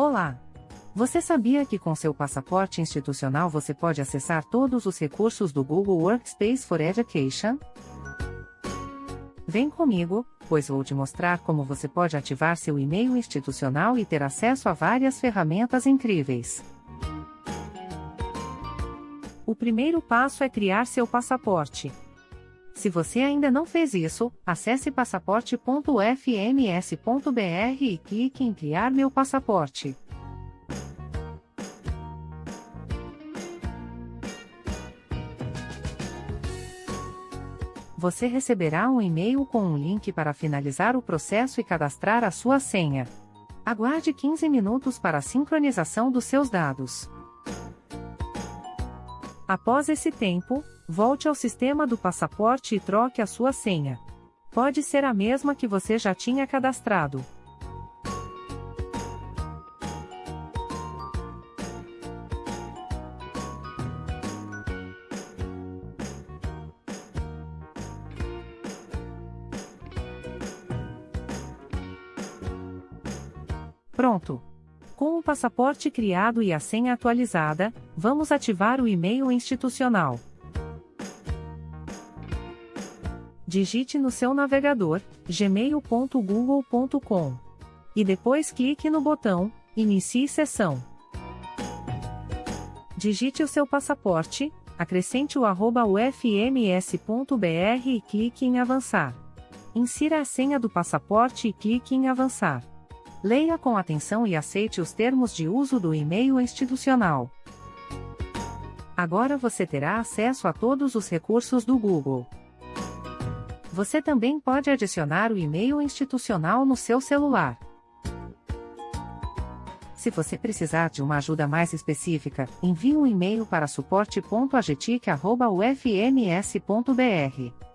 Olá! Você sabia que com seu passaporte institucional você pode acessar todos os recursos do Google Workspace for Education? Vem comigo, pois vou te mostrar como você pode ativar seu e-mail institucional e ter acesso a várias ferramentas incríveis. O primeiro passo é criar seu passaporte. Se você ainda não fez isso, acesse passaporte.fms.br e clique em Criar meu passaporte. Você receberá um e-mail com um link para finalizar o processo e cadastrar a sua senha. Aguarde 15 minutos para a sincronização dos seus dados. Após esse tempo, volte ao sistema do passaporte e troque a sua senha. Pode ser a mesma que você já tinha cadastrado. Pronto! Com o passaporte criado e a senha atualizada, vamos ativar o e-mail institucional. Digite no seu navegador gmail.google.com e depois clique no botão Inicie sessão. Digite o seu passaporte, acrescente o arroba ufms.br e clique em Avançar. Insira a senha do passaporte e clique em Avançar. Leia com atenção e aceite os termos de uso do e-mail institucional. Agora você terá acesso a todos os recursos do Google. Você também pode adicionar o e-mail institucional no seu celular. Se você precisar de uma ajuda mais específica, envie um e-mail para suporte.agetic.ufms.br.